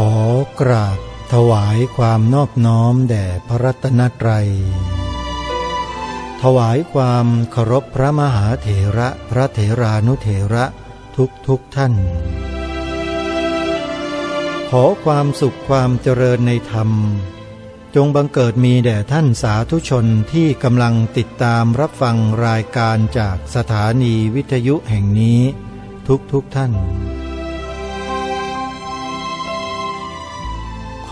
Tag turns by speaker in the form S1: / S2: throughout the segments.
S1: ขอกราบถวายความนอบน้อมแด่พระรัตนตรัย ถวายความเคารพพระมหาเถระพระเถรานุเถระทุกทุกท่าน ขอความสุขความเจริญในธรรม จงบังเกิดมีแด่ท่านสาธุชนที่กำลังติดตามรับฟังรายการจากสถานีวิทยุแห่งนี้ทุกทุกท่าน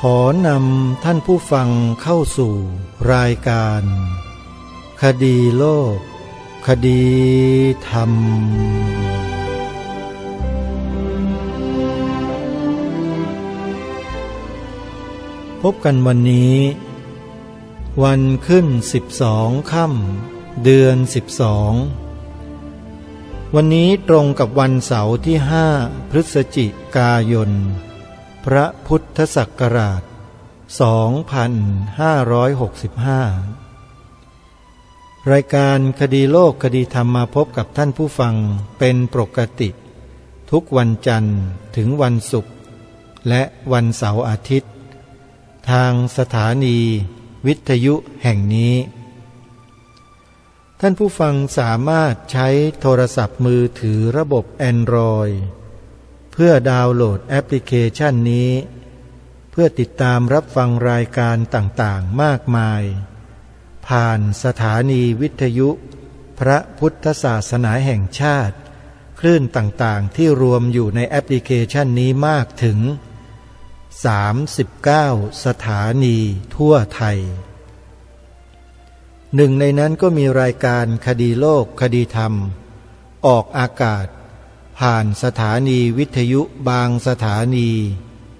S1: ขอนำท่านผู้ฟังเข้าสู่ รายการ คดีโลก คดีธรรม พบกันวันนี้ วันขึ้นสิบสองค่ำเดือนสิบสอง วันนี้ตรงกับวันเสาร์ที่ห้าพฤศจิกายน พระพุทธศักราช 2565 รายการคดีโลกคดีธรรมมาพบกับท่านผู้ฟังเป็นปกติ ทุกวันจันทร์ถึงวันศุกร์และวันเสาร์อาทิตย์ ทางสถานี วิทยุแห่งนี้ ท่านผู้ฟังสามารถใช้โทรศัพท์มือถือระบบ Android เพื่อดาวน์โหลดแอปพลิเคชันนี้ เพื่อติดตามรับฟังรายการต่างๆ มากมาย ผ่านสถานีวิทยุ พระพุทธศาสนาแห่งชาติ คลื่นต่างๆ ที่รวมอยู่ในแอปพลิเคชันนี้มากถึง 39 สถานีทั่วไทยหนึ่งในนั้นก็มีรายการคดีโลกคดีธรรม ออกอากาศ ผ่านสถานีวิทยุบางสถานี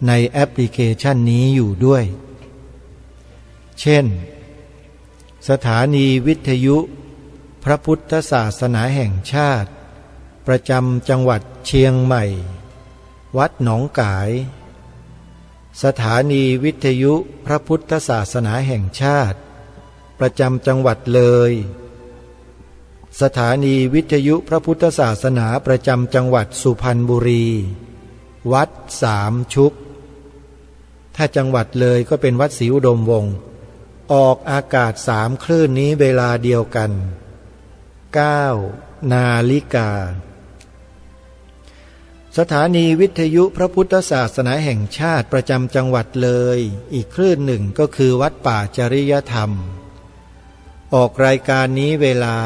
S1: ในแอปพลิเคชันนี้อยู่ด้วย เช่น สถานีวิทยุ พระพุทธศาสนาแห่งชาติ ประจำจังหวัดเชียงใหม่ วัดหนองกาย สถานีวิทยุพระพุทธศาสนาแห่งชาติ ประจำจังหวัดเลย สถานีวิทยุพระพุทธศาสนาประจำจังหวัดสุพรรณบุรี วัดสามชุก ถ้าจังหวัดเลยก็เป็นวัดศรีอุดมวงศ์ออกอากาศสามคลื่นนี้เวลาเดียวกัน 9 นาฬิกา สถานีวิทยุพระพุทธศาสนาแห่งชาติประจำจังหวัดเลย อีกคลื่นหนึ่งก็คือวัดป่าจริยธรรม ออกรายการนี้เวลา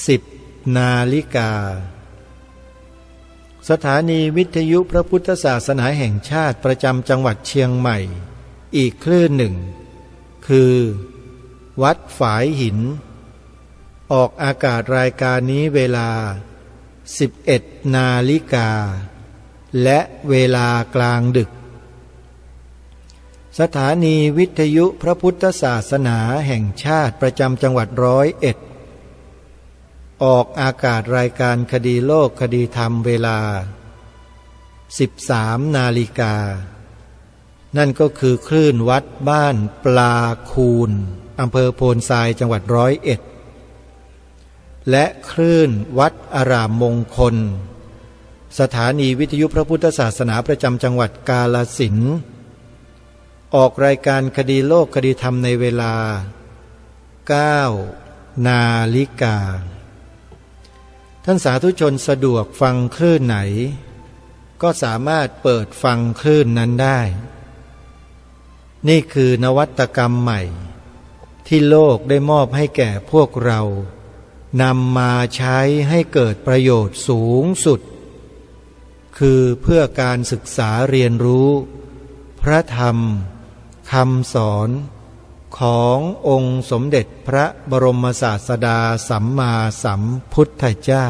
S1: 10นาฬิกา สถานีวิทยุพระพุทธศาสนาแห่งชาติประจำจังหวัดเชียงใหม่ อีกคลื่นหนึ่ง คือ วัดฝายหิน ออกอากาศรายการนี้เวลา 11 นาฬิกา และเวลากลางดึก สถานีวิทยุพระพุทธศาสนาแห่งชาติประจำจังหวัดร้อยเอ็ด ออกอากาศรายการคดีโลกคดีธรรมเวลา 13 นาฬิกา นั่นก็คือคลื่นวัดบ้านปลาคูนอำเภอโพนทรายจังหวัดร้อยเอ็ด และคลื่นวัดอารามมงคล สถานีวิทยุพระพุทธศาสนาประจำจังหวัดกาลสินออกรายการคดีโลกคดีธรรมในเวลา 9 นาฬิกา ท่านสาธุชนสะดวกฟังคลื่นไหน ก็สามารถเปิดฟังคลื่นนั้นได้ นี่คือนวัตกรรมใหม่ ที่โลกได้มอบให้แก่พวกเรานำมาใช้ให้เกิดประโยชน์สูงสุด คือเพื่อการศึกษาเรียนรู้ พระธรรมคำสอน ขององค์สมเด็จพระบรมศาสดาสัมมาสัมพุทธเจ้า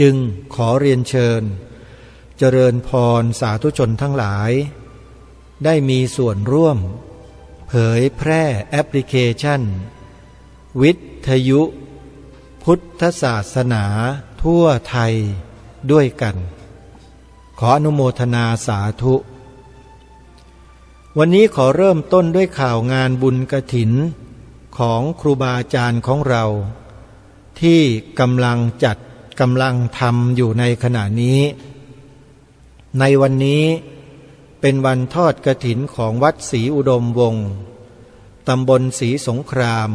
S1: จึงขอเรียนเชิญ เจริญพรสาธุชนทั้งหลาย ได้มีส่วนร่วม เผยแพร่แอปพลิเคชัน วิทยุ พุทธศาสนาทั่วไทยด้วยกัน ขออนุโมทนาสาธุ วันนี้ขอเริ่มต้นด้วยข่าวงานบุญกระถิน ของครูบาอาจารย์ของเรา ที่กำลังจัดกำลังทำอยู่ในขณะนี้ ในวันนี้เป็นวันทอดกระถินของวัดศรีอุดมวงศ์ตำบลศรีสงคราม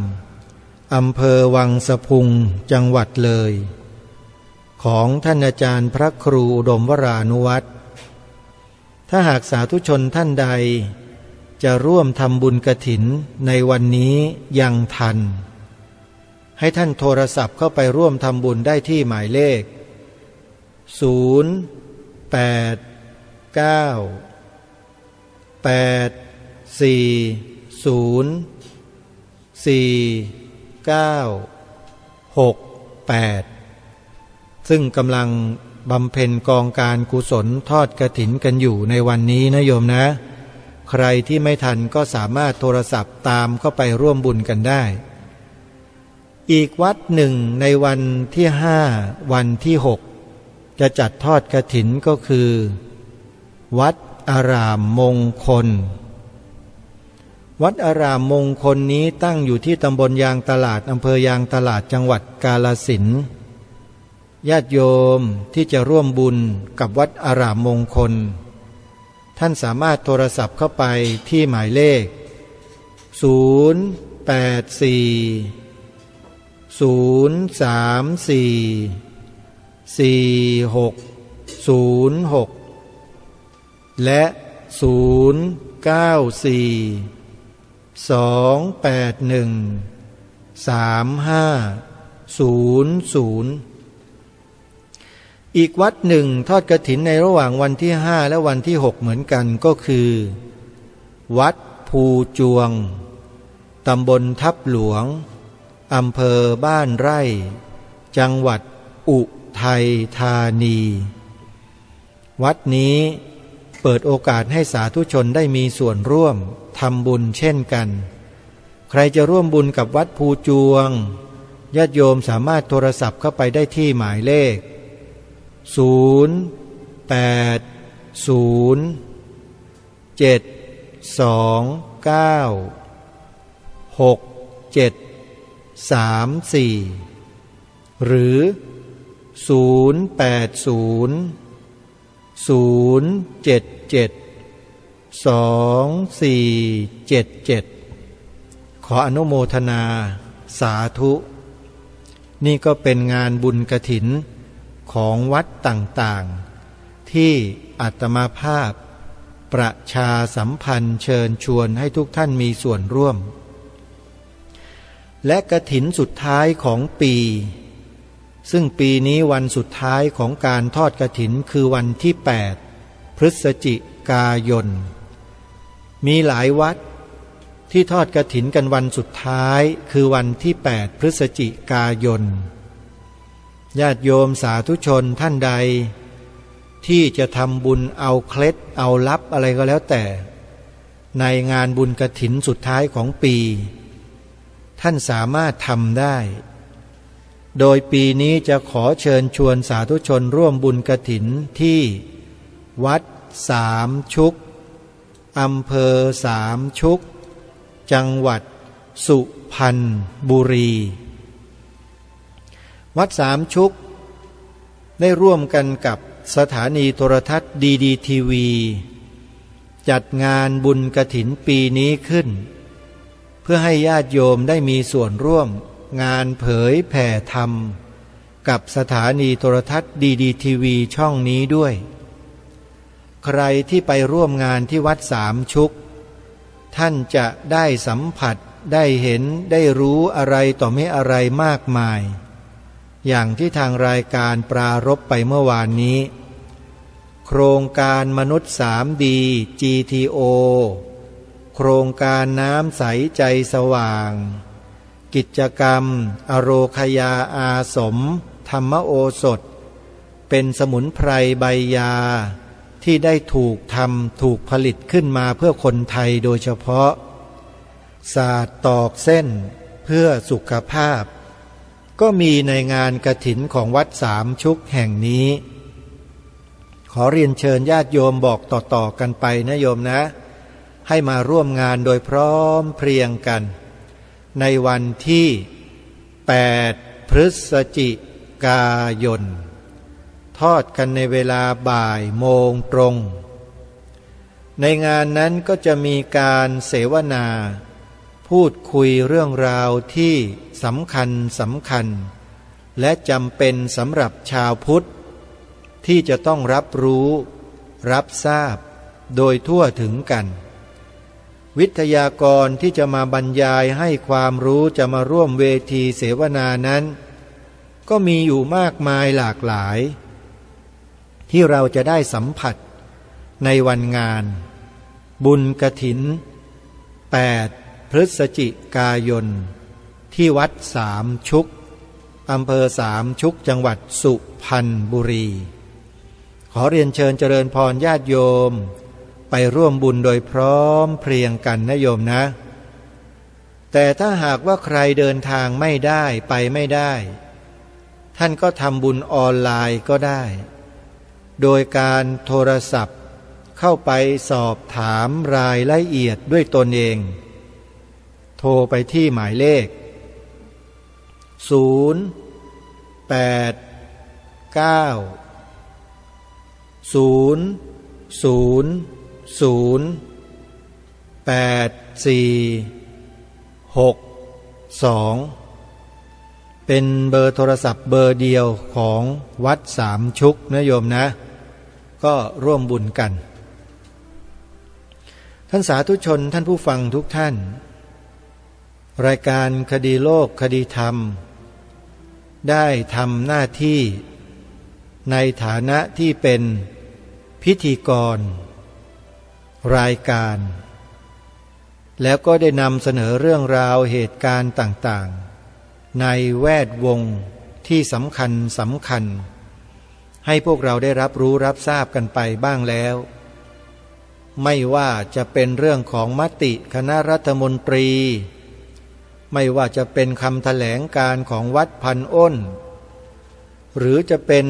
S1: อำเภอวังสะพุงจังหวัดเลย ของท่านอาจารย์พระครูอุดมวรานุวัตรถ้าหากสาธุชนท่านใด จะร่วมทำบุญกระถินในวันนี้ยังทัน ให้ท่านโทรศัพท์เข้าไปร่วมทำบุญได้ที่หมายเลข 0 8 9 8 4 0 4 9 6 8 ซึ่งกำลังบำเพ็ญกองการกุศลทอดกระถินกันอยู่ในวันนี้นะโยมนะ ใครที่ไม่ทันก็สามารถโทรศัพท์ตามเข้าไปร่วมบุญกันได้ อีกวัดหนึ่งในวันที่ห้าวันที่หกจะจัดทอดกระถินก็คือ วัดอารามมงคล วัดอารามมงคลนี้ตั้งอยู่ที่ตำบลยางตลาดอำเภอยางตลาดจังหวัดกาลสินญาติโยมที่จะร่วมบุญกับวัดอารามมงคล ท่านสามารถโทรศัพท์เข้าไปที่หมายเลข 0 8 4 0 3 4 4 6 0 6 และ 0 9 4 2 8 1 3 5 0 0 อีกวัดหนึ่งทอดกระถินในระหว่างวันที่ห้าและวันที่หกเหมือนกันก็คือ วัดภูจวง ตำบลทับหลวง อำเภอบ้านไร่ จังหวัดอุทัยธานี วัดนี้เปิดโอกาสให้สาธุชนได้มีส่วนร่วมทำบุญเช่นกัน ใครจะร่วมบุญกับวัดภูจวงญาติโยมสามารถโทรศัพท์เข้าไปได้ที่หมายเลข ศูนย์แปดศูนย์เจ็ดสองเก้าหกเจ็ดสามสี่หรือศูนย์แปดศูนย์ศูนย์เจ็ดเจ็ดสองสี่เจ็ดเจ็ดขออนุโมทนาสาธุ นี่ก็เป็นงานบุญกระถิน ของวัดต่างๆ ที่อัตมาภาพ ประชาสัมพันธ์เชิญชวนให้ทุกท่านมีส่วนร่วม และกระถินสุดท้ายของปี ซึ่งปีนี้วันสุดท้ายของการทอดกระถินคือวันที่ 8 พฤศจิกายน มีหลายวัดที่ทอดกระถินกันวันสุดท้ายคือวันที่ 8 พฤศจิกายน ญาติโยมสาธุชนท่านใด ที่จะทำบุญเอาเคล็ดเอาลับอะไรก็แล้วแต่ ในงานบุญกระถินสุดท้ายของปี ท่านสามารถทำได้ โดยปีนี้จะขอเชิญชวนสาธุชนร่วมบุญกระถินที่วัดสามชุกอำเภอสามชุก จังหวัดสุพรรณบุรี วัดสามชุก ได้ร่วมกันกับสถานีโทรทัศน์ดีดีทีวี จัดงานบุญกระถินปีนี้ขึ้น เพื่อให้ญาติโยมได้มีส่วนร่วมงานเผยแผ่ธรรม กับสถานีโทรทัศน์ดีดีทีวีช่องนี้ด้วย ใครที่ไปร่วมงานที่วัดสามชุก ท่านจะได้สัมผัสได้เห็นได้รู้อะไรต่อไม่อะไรมากมาย อย่างที่ทางรายการปรารบไปเมื่อวานนี้ โครงการมนุษย์สามดี GTO โครงการน้ำใสใจสว่าง กิจกรรม อโรคยาอาสม ธรรมโอสถ เป็นสมุนไพรใบยา ที่ได้ถูกทำถูกผลิตขึ้นมาเพื่อคนไทยโดยเฉพาะ ศาสตร์ตอกเส้น เพื่อสุขภาพ ก็มีในงานกระถินของวัดสามชุกแห่งนี้ ขอเรียนเชิญญาติโยมบอกต่อๆกันไปนะโยมนะ ให้มาร่วมงานโดยพร้อมเพรียงกัน ในวันที่ 8 พฤศจิกายน ทอดกันในเวลาบ่ายโมงตรง ในงานนั้นก็จะมีการเสวนา พูดคุยเรื่องราวที่สำคัญสำคัญ และจำเป็นสำหรับชาวพุทธ ที่จะต้องรับรู้ รับทราบ โดยทั่วถึงกัน วิทยากรที่จะมาบรรยายให้ความรู้จะมาร่วมเวทีเสวนานั้น ก็มีอยู่มากมายหลากหลาย ที่เราจะได้สัมผัสในวันงาน บุญกระถิน 8 พฤศจิกายน ที่วัดสามชุกอำเภอสามชุกจังหวัดสุพรรณบุรี ขอเรียนเชิญเจริญพรญาติโยม ไปร่วมบุญโดยพร้อมเพรียงกันนะโยมนะ แต่ถ้าหากว่าใครเดินทางไม่ได้ไปไม่ได้ ท่านก็ทำบุญออนไลน์ก็ได้ โดยการโทรศัพท์เข้าไปสอบถามรายละเอียดด้วยตนเอง โทรไปที่หมายเลข 0 8 9 0 0 0 8 4 6 2 เป็นเบอร์โทรศัพท์เบอร์เดียวของวัดสามชุกนะโยมนะ ก็ร่วมบุญกัน ท่านสาธุชนท่านผู้ฟังทุกท่าน รายการคดีโลกคดีธรรม ได้ทำหน้าที่ ในฐานะที่เป็นพิธีกร รายการ แล้วก็ได้นำเสนอเรื่องราวเหตุการณ์ต่างๆ ในแวดวงที่สำคัญสำคัญ ให้พวกเราได้รับรู้รับทราบกันไปบ้างแล้ว ไม่ว่าจะเป็นเรื่องของมติคณะรัฐมนตรี ไม่ว่าจะเป็นคำถแถลงการของวัดพันอ้น หรือจะเป็น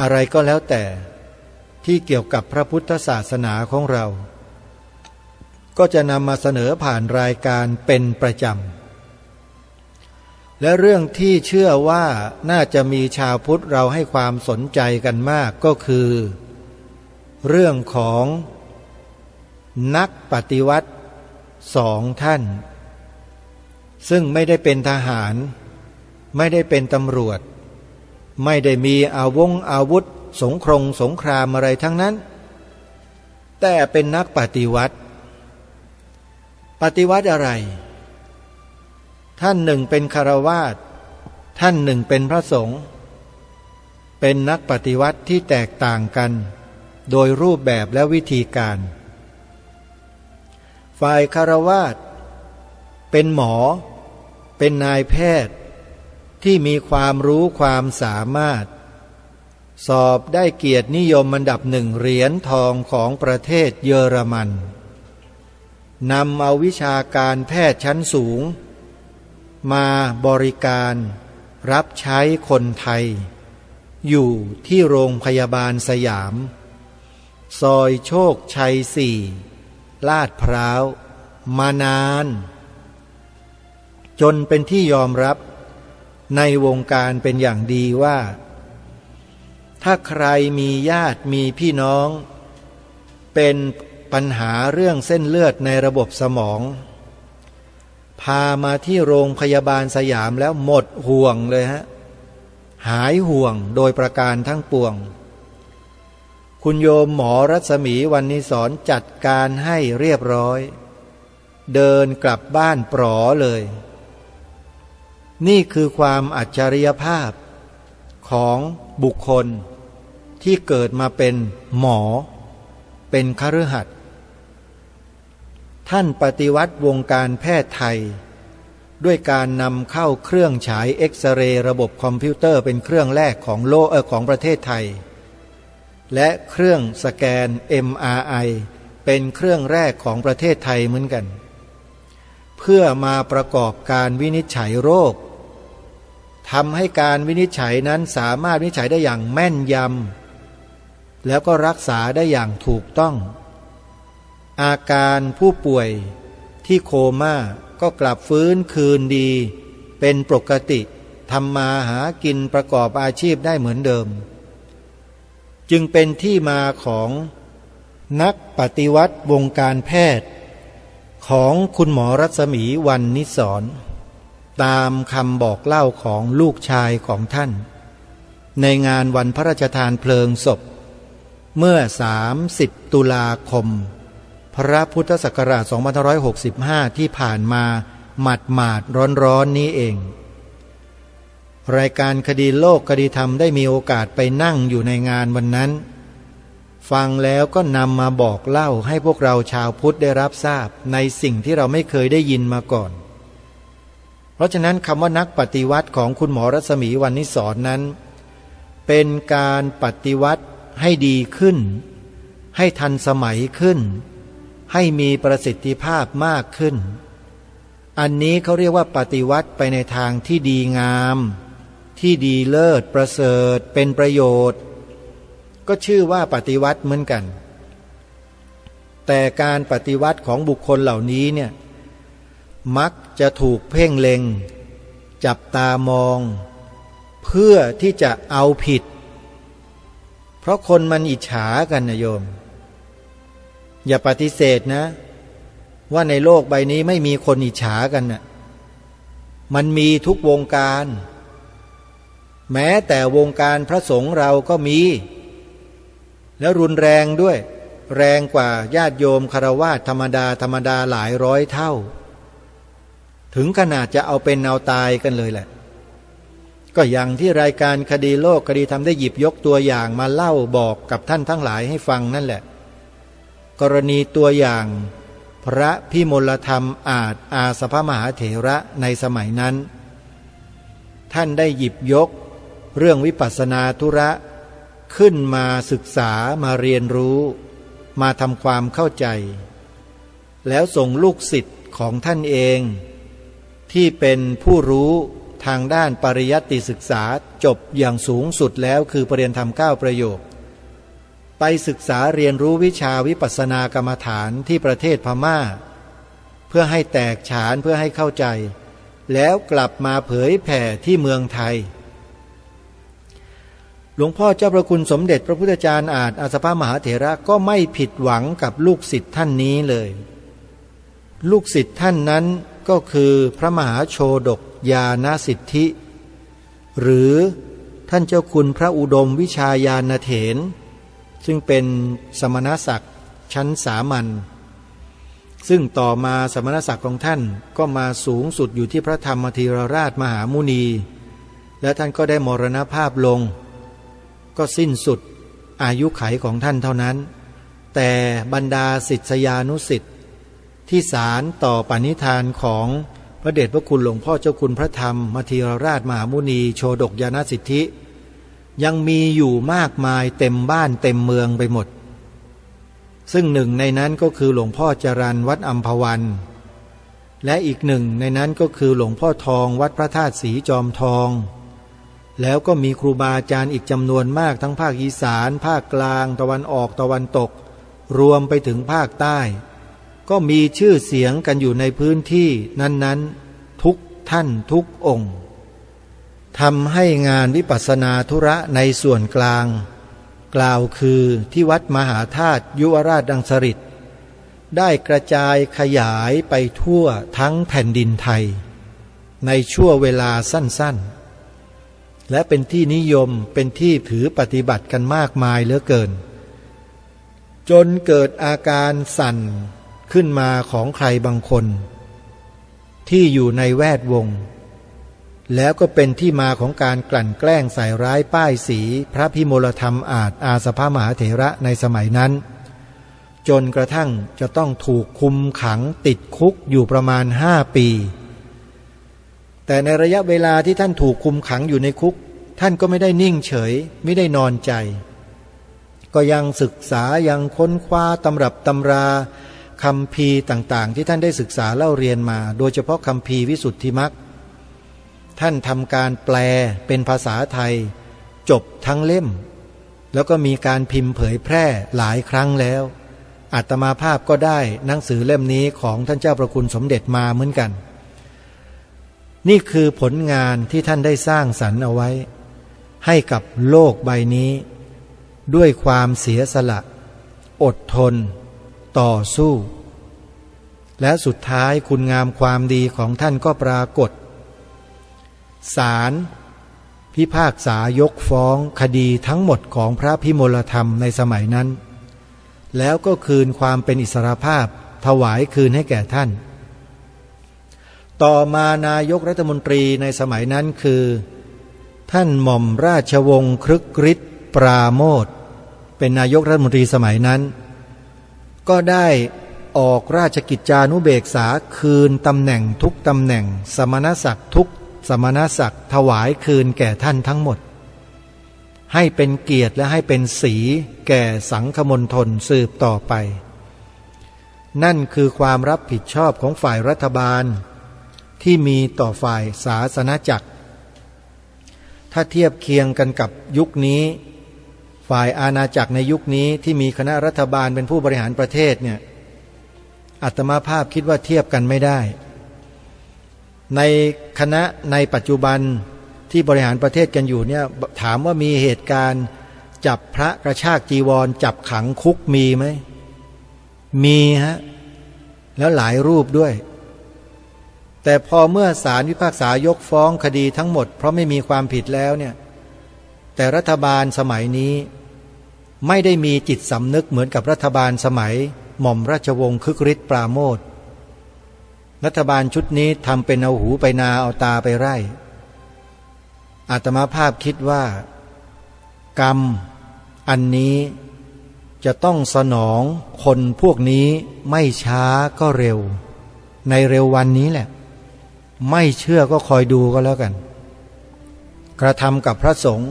S1: อะไรก็แล้วแต่ที่เกี่ยวกับพระพุทธศาสนาของเรา ก็จะนำมาเสนอผ่านรายการเป็นประจำ และเรื่องที่เชื่อว่าน่าจะมีชาวพุทธเราให้ความสนใจกันมากก็คือ เรื่องของนักปฏิวัติสองท่าน ซึ่งไม่ได้เป็นทหาร ไม่ได้เป็นตำรวจ ไม่ได้มีอาวงอาวุธ สงครงสงครามอะไรทั้งนั้น แต่เป็นนักปฏิวัติ ปฏิวัติอะไร ท่านหนึ่งเป็นคารวาสท่านหนึ่งเป็นพระสงฆ์เป็นนักปฏิวัติที่แตกต่างกัน โดยรูปแบบและวิธีการ ฝ่ายคารวาสเป็นหมอ เป็นนายแพทย์ที่มีความรู้ความสามารถ สอบได้เกียรตินิยมอันดับหนึ่งเหรียญทองของประเทศเยอรมันนำเอาวิชาการแพทย์ชั้นสูง มาบริการรับใช้คนไทย อยู่ที่โรงพยาบาลสยาม ซอยโชคชัยสี่ลาดพร้าว มานาน จนเป็นที่ยอมรับในวงการเป็นอย่างดีว่า ถ้าใครมีญาติมีพี่น้อง เป็นปัญหาเรื่องเส้นเลือดในระบบสมอง พามาที่โรงพยาบาลสยามแล้วหมดห่วงเลยฮะ หายห่วงโดยประการทั้งปวง คุณโยมหมอรัศมีวันนี้สอนจัดการให้เรียบร้อย เดินกลับบ้านปลอเลย นี่คือความอัจฉริยภาพของบุคคลที่เกิดมาเป็นหมอ เป็นคฤหัสถ์ท่านปฏิวัติวงการแพทย์ไทย ด้วยการนำเข้าเครื่องฉายเอ็กซเรย์ระบบคอมพิวเตอร์เป็นเครื่องแรกของโลกเออของประเทศไทย และเครื่องสแกน MRI เป็นเครื่องแรกของประเทศไทยเหมือนกัน เพื่อมาประกอบการวินิจฉัยโรค ทำให้การวินิจฉัยนั้นสามารถวินิจฉัยได้อย่างแม่นยำ แล้วก็รักษาได้อย่างถูกต้อง อาการผู้ป่วยที่โคม่าก็กลับฟื้นคืนดี เป็นปกติทำมาหากินประกอบอาชีพได้เหมือนเดิม จึงเป็นที่มาของนักปฏิวัติวงการแพทย์ ของคุณหมอรัศมีวันนิสร ตามคำบอกเล่าของลูกชายของท่าน ในงานวันพระราชทานเพลิงศพ เมื่อ 30 ตุลาคม พระพุทธศักราช2565 ที่ผ่านมาหมัดหมาดร้อนร้อนนี้เอง รายการคดีโลกคดีธรรมได้มีโอกาสไปนั่งอยู่ในงานวันนั้น ฟังแล้วก็นำมาบอกเล่าให้พวกเราชาวพุทธได้รับทราบในสิ่งที่เราไม่เคยได้ยินมาก่อน เพราะฉะนั้นคำว่านักปฏิวัติของคุณหมอรัศมีวันนิสอนนั้น เป็นการปฏิวัติให้ดีขึ้น ให้ทันสมัยขึ้น ให้มีประสิทธิภาพมากขึ้น อันนี้เขาเรียกว่าปฏิวัติไปในทางที่ดีงาม ที่ดีเลิศประเสริฐ เป็นประโยชน์ ก็ชื่อว่าปฏิวัติเหมือนกัน แต่การปฏิวัติของบุคคลเหล่านี้เนี่ย มักจะถูกเพ่งเล็ง จับตามอง เพื่อที่จะเอาผิด เพราะคนมันอิจฉากันนะโยม อย่าปฏิเสธนะ ว่าในโลกใบนี้ไม่มีคนอิจฉากันนะ่ะมันมีทุกวงการ แม้แต่วงการพระสงฆ์เราก็มี แล้วรุนแรงด้วย แรงกว่าญาติโยมคารวาธรรมดาธรรมดาหลายร้อยเท่า ถึงขนาดจะเอาเป็นเอาตายกันเลยแหละ ก็อย่างที่รายการคดีโลกคดีทำได้หยิบยกตัวอย่างมาเล่าบอกกับท่านทั้งหลายให้ฟังนั่นแหละ กรณีตัวอย่าง พระพิมลธรรมอาจอาสภมหาเถระในสมัยนั้น ท่านได้หยิบยก เรื่องวิปัสสนาธุระขึ้นมาศึกษามาเรียนรู้ มาทำความเข้าใจ แล้วส่งลูกศิษย์ของท่านเอง ที่เป็นผู้รู้ทางด้านปริยัติศึกษาจบอย่างสูงสุดแล้วคือปรริญญาธรรมเก้าประโยค ไปศึกษาเรียนรู้วิชาวิปัสสนากรรมฐานที่ประเทศพมา่า เพื่อให้แตกฉานเพื่อให้เข้าใจ แล้วกลับมาเผยแผ่ที่เมืองไทย หลวงพ่อเจ้าประคุณสมเด็จพระพุทธจารย์อาจอาสภามหาเถระก็ไม่ผิดหวังกับลูกศิษย์ท่านนี้เลย ลูกศิษย์ท่านนั้น ก็คือพระมหาโชดกยาณสิทธิ หรือท่านเจ้าคุณพระอุดมวิชายานเถน ซึ่งเป็นสมณศักดิ์ชั้นสามัญซึ่งต่อมาสมณศักดิ์ของท่านก็มาสูงสุดอยู่ที่พระธรรมธีรราชมหามุนี และท่านก็ได้มรณภาพลง ก็สิ้นสุดอายุไขของท่านเท่านั้น แต่บรรดาศิษยานุสิทธิ ที่สารต่อปณิธานของพระเดชพระคุณหลวงพ่อเจ้าคุณพระธรรมมธีรราชมหามุนีโชดกยาณสิทธิ ยังมีอยู่มากมายเต็มบ้านเต็มเมืองไปหมด ซึ่งหนึ่งในนั้นก็คือหลวงพ่อจรันวัดอัมพวัน และอีกหนึ่งในนั้นก็คือหลวงพ่อทองวัดพระธาตุสีจอมทอง แล้วก็มีครูบาอาจารย์อีกจำนวนมากทั้งภาคอีสาน ภาคกลาง ตะวันออกตะวันตก รวมไปถึงภาคใต้ ก็มีชื่อเสียงกันอยู่ในพื้นที่นั้นๆ ทุกท่านทุกองค์ทำให้งานวิปัสสนาธุระในส่วนกลาง กล่าวคือที่วัดมหาธาตุยุวราชดังสริตได้กระจายขยายไปทั่วทั้งแผ่นดินไทย ในชั่วเวลาสั้นๆ และเป็นที่นิยมเป็นที่ถือปฏิบัติกันมากมายเหลือเกิน จนเกิดอาการสั่น ขึ้นมาของใครบางคน ที่อยู่ในแวดวง แล้วก็เป็นที่มาของการกลั่นแกล้งใส่ร้ายป้ายสี พระพิมลธรรมอาจอาสภามหาเถระในสมัยนั้น จนกระทั่งจะต้องถูกคุมขังติดคุกอยู่ประมาณห้าปี แต่ในระยะเวลาที่ท่านถูกคุมขังอยู่ในคุก ท่านก็ไม่ได้นิ่งเฉยไม่ได้นอนใจ ก็ยังศึกษายังค้นคว้าตำรับตำรา คำพีต่างๆ ที่ท่านได้ศึกษาเล่าเรียนมา โดยเฉพาะคำพีวิสุทธิมักท่านทำการแปลเป็นภาษาไทย จบทั้งเล่ม แล้วก็มีการพิมพ์เผยแพร่หลายครั้งแล้วอัตมาภาพก็ได้หนังสือเล่มนี้ของท่านเจ้าประคุณสมเด็จมาเหมือนกัน นี่คือผลงานที่ท่านได้สร้างสรรค์เอาไว้ ให้กับโลกใบนี้ ด้วยความเสียสละ อดทน ต่อสู้ และสุดท้ายคุณงามความดีของท่านก็ปรากฏศาลพิพากษายกฟ้องคดีทั้งหมดของพระพิมลธรรมในสมัยนั้น แล้วก็คืนความเป็นอิสรภาพถวายคืนให้แก่ท่าน ต่อมานายกรัฐมนตรีในสมัยนั้นคือ ท่านหม่อมราชวงศ์ครึกฤทธิ์ปราโมทเป็นนายกรัฐมนตรีสมัยนั้น ก็ได้ออกราชกิจจานุเบกษาคืนตำแหน่งทุกตำแหน่ง สมณศักดิ์ทุกสมณศักดิ์ถวายคืนแก่ท่านทั้งหมด ให้เป็นเกียรติและให้เป็นสีแก่สังคมนทนสืบต่อไป นั่นคือความรับผิดชอบของฝ่ายรัฐบาล ที่มีต่อฝ่ายศาสนาจักร ถ้าเทียบเคียงกันกับยุคนี้ ฝ่ายอาณาจักรในยุคนี้ที่มีคณะรัฐบาลเป็นผู้บริหารประเทศเนี่ยอัตมาภาพคิดว่าเทียบกันไม่ได้ ในคณะในปัจจุบันที่บริหารประเทศกันอยู่เนี่ยถามว่ามีเหตุการณ์จับพระกระชากจีวร จับขังคุกมีไหม มีฮะ แล้วหลายรูปด้วย แต่พอเมื่อศาลวิพากษายกฟ้องคดีทั้งหมด เพราะไม่มีความผิดแล้วเนี่ย แต่รัฐบาลสมัยนี้ ไม่ได้มีจิตสำนึกเหมือนกับรัฐบาลสมัย หม่อมราชวงศ์คึกฤทธิ์ปราโมทรัฐบาลชุดนี้ทำเป็นเอาหูไปนาเอาตาไปไร่ อาตมาภาพคิดว่า กรรม อันนี้จะต้องสนองคนพวกนี้ไม่ช้าก็เร็ว ในเร็ววันนี้แหละ ไม่เชื่อก็คอยดูก็แล้วกัน กระทำกับพระสงฆ์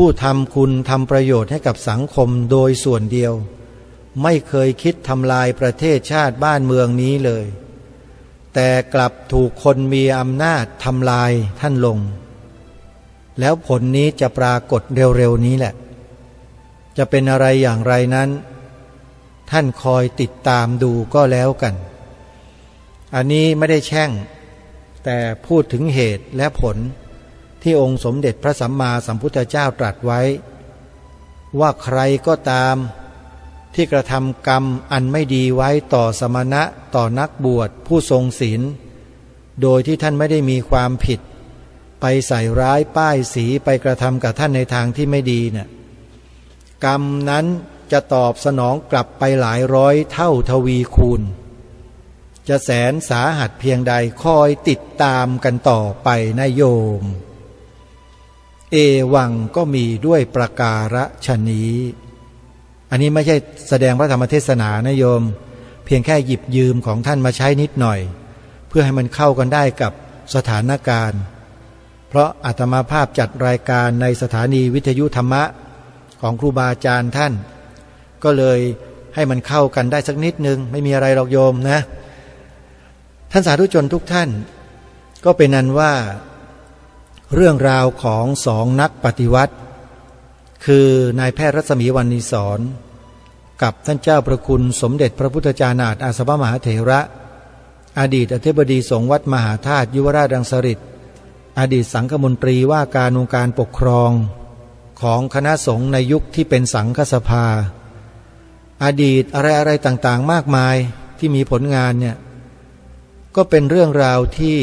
S1: ผู้ทำคุณทำประโยชน์ให้กับสังคมโดยส่วนเดียว ไม่เคยคิดทำลายประเทศชาติบ้านเมืองนี้เลย แต่กลับถูกคนมีอำนาจทำลายท่านลง แล้วผลนี้จะปรากฏเร็วๆนี้แหละ จะเป็นอะไรอย่างไรนั้น ท่านคอยติดตามดูก็แล้วกัน อันนี้ไม่ได้แช่ง แต่พูดถึงเหตุและผล ที่องค์สมเด็จพระสัมมาสัมพุทธเจ้าตรัสไว้ ว่าใครก็ตาม ที่กระทำกรรมอันไม่ดีไว้ต่อสมณะต่อนักบวชผู้ทรงศีล โดยที่ท่านไม่ได้มีความผิด ไปใส่ร้ายป้ายสีไปกระทำกับท่านในทางที่ไม่ดีเนี่ยกรรมนั้นจะตอบสนองกลับไปหลายร้อยเท่าทวีคูณ จะแสนสาหัสเพียงใดคอยติดตามกันต่อไปนายโยม เอวังก็มีด้วยประการฉนี้ อันนี้ไม่ใช่แสดงพระธรรมเทศนานะโยม เพียงแค่หยิบยืมของท่านมาใช้นิดหน่อย เพื่อให้มันเข้ากันได้กับสถานการณ์ เพราะอาตมาภาพจัดรายการในสถานีวิทยุธรรมะของครูบาอาจารย์ท่าน ก็เลยให้มันเข้ากันได้สักนิดนึง ไม่มีอะไรหรอกโยมนะ ท่านสาธุชนทุกท่าน ก็เป็นนั้นว่า เรื่องราวของสองนักปฏิวัติ คือนายแพทย์รัศมีวันนีสอนกับท่านเจ้าประคุณสมเด็จพระพุทธจานาถอาสวมหาเถระ อดีตอธิบดีสงฆ์วัดมหาธาตุยุวราชดังสริตอดีตสังฆมนตรีว่าการองค์การปกครองของคณะสงฆ์ในยุคที่เป็นสังฆสภา อดีตอะไรอะไรต่างๆ มากมายที่มีผลงานเนี่ยก็เป็นเรื่องราวที่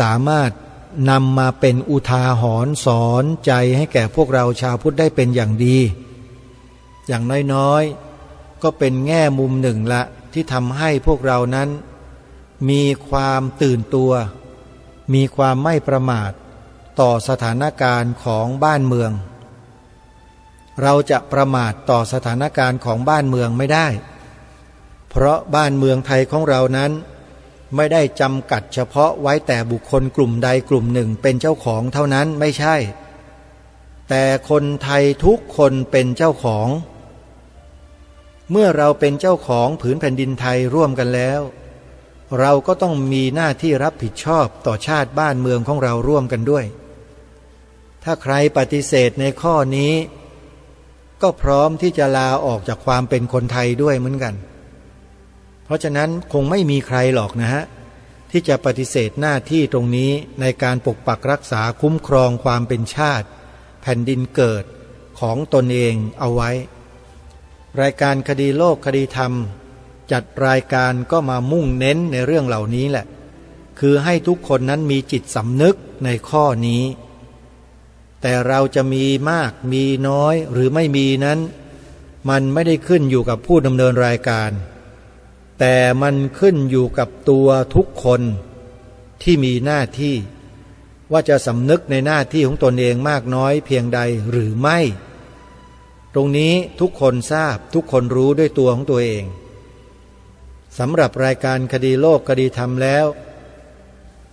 S1: สามารถ นำมาเป็นอุทาหรณ์สอนใจให้แก่พวกเราชาวพุทธได้เป็นอย่างดี อย่างน้อยๆ ก็เป็นแง่มุมหนึ่งละที่ทำให้พวกเรานั้น มีความตื่นตัว มีความไม่ประมาท ต่อสถานการณ์ของบ้านเมือง เราจะประมาทต่อสถานการณ์ของบ้านเมืองไม่ได้ เพราะบ้านเมืองไทยของเรานั้น ไม่ได้จำกัดเฉพาะไว้แต่บุคคลกลุ่มใดกลุ่มหนึ่งเป็นเจ้าของเท่านั้นไม่ใช่ แต่คนไทยทุกคนเป็นเจ้าของ เมื่อเราเป็นเจ้าของผืนแผ่นดินไทยร่วมกันแล้ว เราก็ต้องมีหน้าที่รับผิดชอบต่อชาติบ้านเมืองของเราร่วมกันด้วย ถ้าใครปฏิเสธในข้อนี้ ก็พร้อมที่จะลาออกจากความเป็นคนไทยด้วยเหมือนกัน ราะฉะนั้นคงไม่มีใครหรอกนะฮะ ที่จะปฏิเสธหน้าที่ตรงนี้ในการปกปักรักษาคุ้มครองความเป็นชาติ แผ่นดินเกิดของตนเองเอาไว้ รายการคดีโลกคดีธรรม จัดรายการก็มามุ่งเน้นในเรื่องเหล่านี้แหละ คือให้ทุกคนนั้นมีจิตสำนึกในข้อนี้ แต่เราจะมีมากมีน้อยหรือไม่มีนั้น มันไม่ได้ขึ้นอยู่กับผู้ดำเนินรายการ แต่มันขึ้นอยู่กับตัวทุกคนที่มีหน้าที่ ว่าจะสำนึกในหน้าที่ของตนเองมากน้อยเพียงใดหรือไม่ ตรงนี้ทุกคนทราบทุกคนรู้ด้วยตัวของตัวเองสำหรับรายการคดีโลกคดีธรรมแล้ว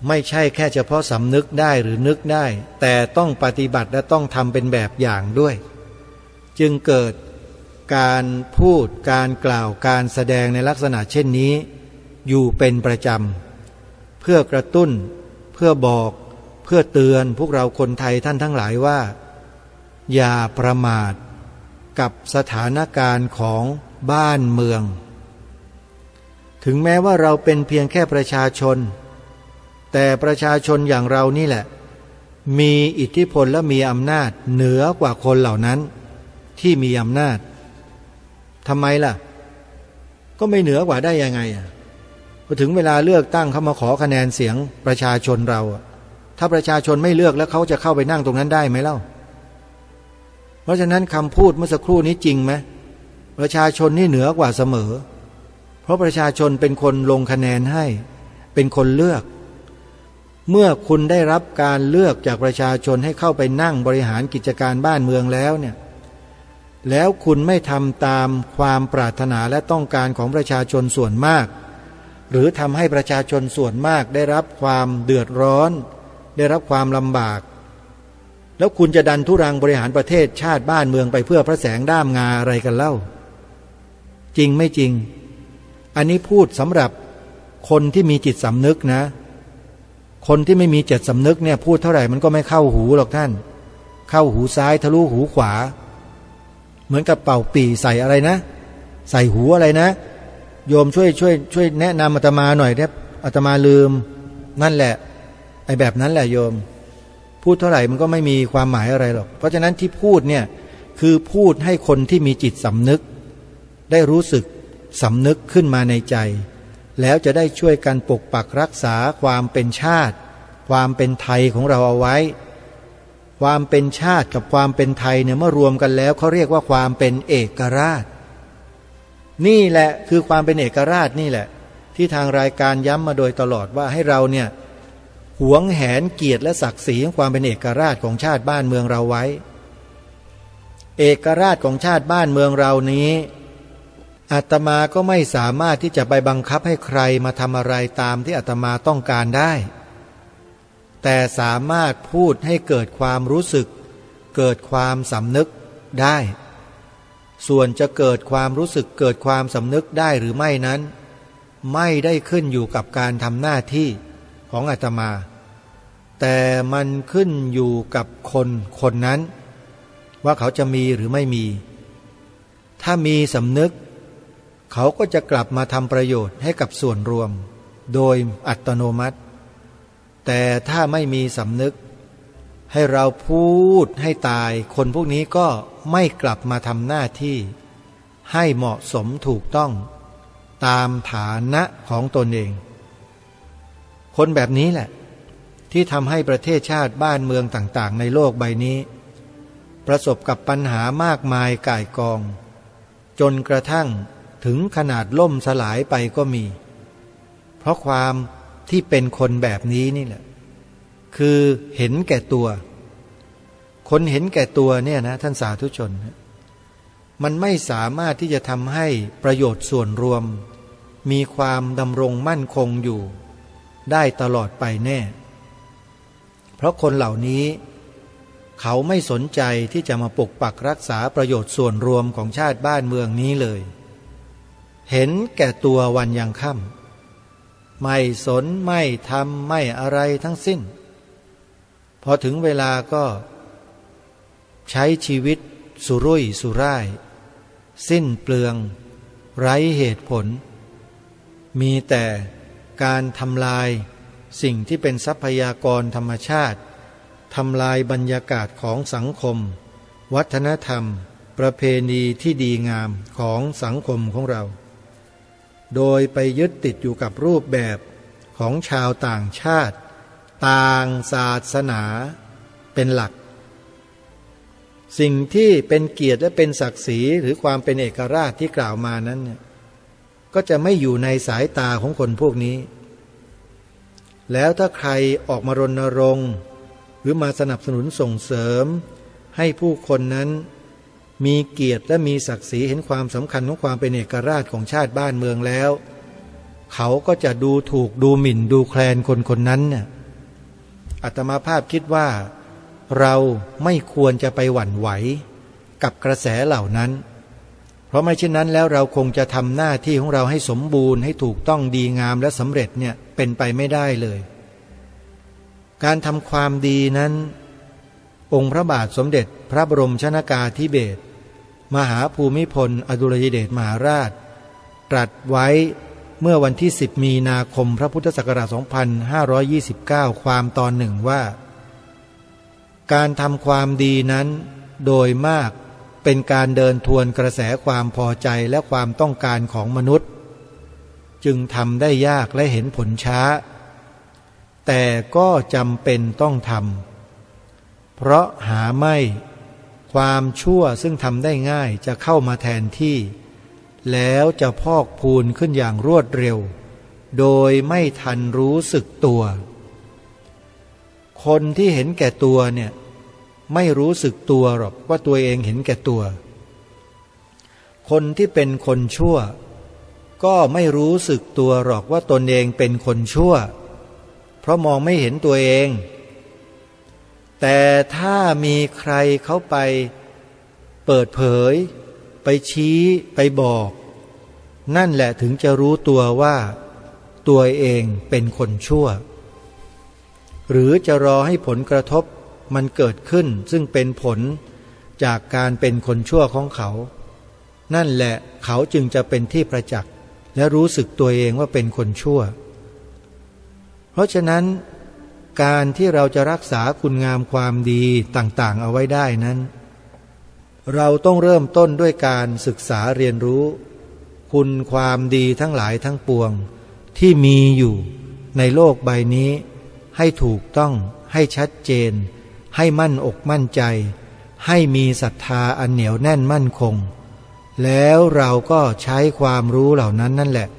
S1: ไม่ใช่แค่เฉพาะสำนึกได้หรือนึกได้ แต่ต้องปฏิบัติและต้องทำเป็นแบบอย่างด้วย จึงเกิด การพูดการกล่าวการแสดงในลักษณะเช่นนี้ อยู่เป็นประจำ เพื่อกระตุ้น เพื่อบอกเพื่อเตือนพวกเราคนไทยท่านทั้งหลายว่า อย่าประมาทกับสถานการณ์ของบ้านเมือง ถึงแม้ว่าเราเป็นเพียงแค่ประชาชน แต่ประชาชนอย่างเรานี่แหละ มีอิทธิพลและมีอำนาจเหนือกว่าคนเหล่านั้นที่มีอำนาจ ทำไมล่ะ ก็ไม่เหนือกว่าได้ยังไงอะพอถึงเวลาเลือกตั้งเขามาขอคะแนนเสียงประชาชนเรา ถ้าประชาชนไม่เลือกแล้วเขาจะเข้าไปนั่งตรงนั้นได้ไหมเล่า เพราะฉะนั้นคำพูดเมื่อสักครู่นี้จริงไหมประชาชนนี่เหนือกว่าเสมอ เพราะประชาชนเป็นคนลงคะแนนให้ เป็นคนเลือก เมื่อคุณได้รับการเลือกจากประชาชนให้เข้าไปนั่งบริหารกิจการบ้านเมืองแล้วเนี่ย แล้วคุณไม่ทำตามความปรารถนาและต้องการของประชาชนส่วนมาก หรือทำให้ประชาชนส่วนมากได้รับความเดือดร้อน ได้รับความลำบาก แล้วคุณจะดันทุรังบริหารประเทศชาติบ้านเมืองไปเพื่อพระแสงด้ามงาอะไรกันเล่า จริงไม่จริง อันนี้พูดสำหรับคนที่มีจิตสำนึกนะ คนที่ไม่มีจิตสำนึกเนี่ยพูดเท่าไหร่มันก็ไม่เข้าหูหรอกท่าน เข้าหูซ้ายทะลุหูขวา เหมือนกับเป่าปีใส่อะไรนะ ใส่หูอะไรนะ โยมช่วยช่วยช่วยแนะนำอาตมาหน่อยครับอาตมาลืม นั่นแหละ ไอ้แบบนั้นแหละโยม พูดเท่าไหร่มันก็ไม่มีความหมายอะไรหรอก เพราะฉะนั้นที่พูดเนี่ยคือพูดให้คนที่มีจิตสำนึก ได้รู้สึกสำนึกขึ้นมาในใจ แล้วจะได้ช่วยกันปกปักรักษาความเป็นชาติ ความเป็นไทยของเราเอาไว้ ความเป็นชาติกับความเป็นไทยเนี่ยเมื่อรวมกันแล้วเขาเรียกว่าความเป็นเอกราช นี่แหละคือความเป็นเอกราชนี่แหละ ที่ทางรายการย้ำมาโดยตลอดว่าให้เราเนี่ยหวงแหนเกียรติและศักดิ์ศรีของความเป็นเอกราชของชาติบ้านเมืองเราไว้ เอกราชของชาติบ้านเมืองเรานี้อาตมาก็ไม่สามารถที่จะไปบังคับให้ใครมาทำอะไรตามที่อาตมาต้องการได้ แต่สามารถพูดให้เกิดความรู้สึก เกิดความสำนึกได้ ส่วนจะเกิดความรู้สึกเกิดความสำนึกได้หรือไม่นั้น ไม่ได้ขึ้นอยู่กับการทำหน้าที่ของอาตมา แต่มันขึ้นอยู่กับคนคนนั้น ว่าเขาจะมีหรือไม่มี ถ้ามีสำนึก เขาก็จะกลับมาทำประโยชน์ให้กับส่วนรวม โดยอัตโนมัติ แต่ถ้าไม่มีสำนึก ให้เราพูดให้ตาย คนพวกนี้ก็ไม่กลับมาทำหน้าที่ ให้เหมาะสมถูกต้อง ตามฐานะของตนเอง คนแบบนี้แหละ ที่ทำให้ประเทศชาติบ้านเมืองต่าง ๆ ในโลกใบนี้ ประสบกับปัญหามากมายก่ายกอง จนกระทั่งถึงขนาดล่มสลายไปก็มี เพราะความ ที่เป็นคนแบบนี้นี่แหละ คือเห็นแก่ตัว คนเห็นแก่ตัวเนี่ยนะท่านสาธุชน มันไม่สามารถที่จะทำให้ประโยชน์ส่วนรวม มีความดำรงมั่นคงอยู่ ได้ตลอดไปแน่ เพราะคนเหล่านี้ เขาไม่สนใจที่จะมาปกปักรักษาประโยชน์ส่วนรวมของชาติบ้านเมืองนี้เลย เห็นแก่ตัววันยังค่ำ ไม่สนไม่ทำไม่อะไรทั้งสิ้น พอถึงเวลาก็ ใช้ชีวิตสุรุ่ยสุร่าย สิ้นเปลือง ไร้เหตุผล มีแต่การทำลายสิ่งที่เป็นทรัพยากรธรรมชาติทำลายบรรยากาศของสังคม วัฒนธรรม ประเพณีที่ดีงามของสังคมของเรา โดยไปยึดติดอยู่กับรูปแบบของชาวต่างชาติ ต่างศาสนาเป็นหลัก สิ่งที่เป็นเกียรติและเป็นศักดิ์ศรีหรือความเป็นเอกราชที่กล่าวมานั้น ก็จะไม่อยู่ในสายตาของคนพวกนี้ แล้วถ้าใครออกมารณรงค์ หรือมาสนับสนุนส่งเสริม ให้ผู้คนนั้น มีเกียรติและมีศักดิ์ศรีเห็นความสำคัญของความเป็นเอกราชของชาติบ้านเมืองแล้ว เขาก็จะดูถูกดูหมิ่นดูแคลนคนคนนั้นเนี่ยอัตมาภาพคิดว่า เราไม่ควรจะไปหวั่นไหวกับกระแสเหล่านั้น เพราะไม่เช่นนั้นแล้วเราคงจะทำหน้าที่ของเราให้สมบูรณ์ให้ถูกต้องดีงามและสำเร็จเนี่ยเป็นไปไม่ได้เลย การทำความดีนั้น องค์พระบาทสมเด็จพระบรมชนากาธิเบศร มหาภูมิพล อดุลยเดชมหาราช ตรัสไว้เมื่อวันที่ 10 มีนาคมพระพุทธศักราช 2529 ความตอนหนึ่งว่า การทำความดีนั้น โดยมากเป็นการเดินทวนกระแสความพอใจและความต้องการของมนุษย์ จึงทำได้ยากและเห็นผลช้า แต่ก็จำเป็นต้องทำเพราะหาไม่ ความชั่วซึ่งทำได้ง่ายจะเข้ามาแทนที่ แล้วจะพอกพูนขึ้นอย่างรวดเร็ว โดยไม่ทันรู้สึกตัว คนที่เห็นแก่ตัวเนี่ยไม่รู้สึกตัวหรอกว่าตัวเองเห็นแก่ตัว คนที่เป็นคนชั่ว ก็ไม่รู้สึกตัวหรอกว่าตนเองเป็นคนชั่ว เพราะมองไม่เห็นตัวเอง แต่ถ้ามีใครเขาไปเปิดเผย ไปชี้ไปบอก นั่นแหละถึงจะรู้ตัวว่าตัวเองเป็นคนชั่ว หรือจะรอให้ผลกระทบมันเกิดขึ้นซึ่งเป็นผลจากการเป็นคนชั่วของเขา นั่นแหละเขาจึงจะเป็นที่ประจักษ์และรู้สึกตัวเองว่าเป็นคนชั่ว เพราะฉะนั้น การที่เราจะรักษาคุณงามความดีต่างๆ เอาไว้ได้นั้น เราต้องเริ่มต้นด้วยการศึกษาเรียนรู้ คุณความดีทั้งหลายทั้งปวง ที่มีอยู่ในโลกใบนี้ ให้ถูกต้อง ให้ชัดเจน ให้มั่นอกมั่นใจ ให้มีศรัทธาอันเหนียวแน่นมั่นคง แล้วเราก็ใช้ความรู้เหล่านั้นนั่นแหละ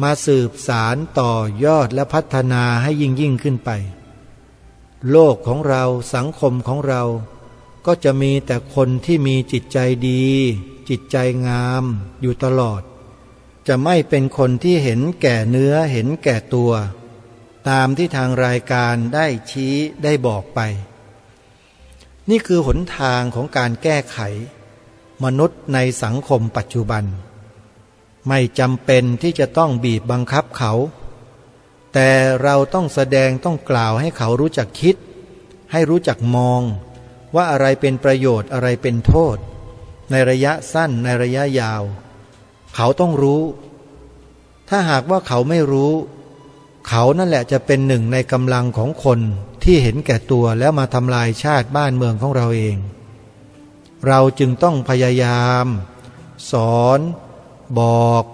S1: มาสืบสารต่อยอดและพัฒนาให้ยิ่งยิ่งขึ้นไป โลกของเราสังคมของเรา ก็จะมีแต่คนที่มีจิตใจดี จิตใจงามอยู่ตลอด จะไม่เป็นคนที่เห็นแก่เนื้อเห็นแก่ตัว ตามที่ทางรายการได้ชี้ได้บอกไป นี่คือหนทางของการแก้ไข มนุษย์ในสังคมปัจจุบัน ไม่จำเป็นที่จะต้องบีบบังคับเขา แต่เราต้องแสดงต้องกล่าวให้เขารู้จักคิด ให้รู้จักมอง ว่าอะไรเป็นประโยชน์อะไรเป็นโทษ ในระยะสั้นในระยะยาว เขาต้องรู้ ถ้าหากว่าเขาไม่รู้ เขานั่นแหละจะเป็นหนึ่งในกำลังของคนที่เห็นแก่ตัวแล้วมาทำลายชาติบ้านเมืองของเราเอง เราจึงต้องพยายาม สอน บอก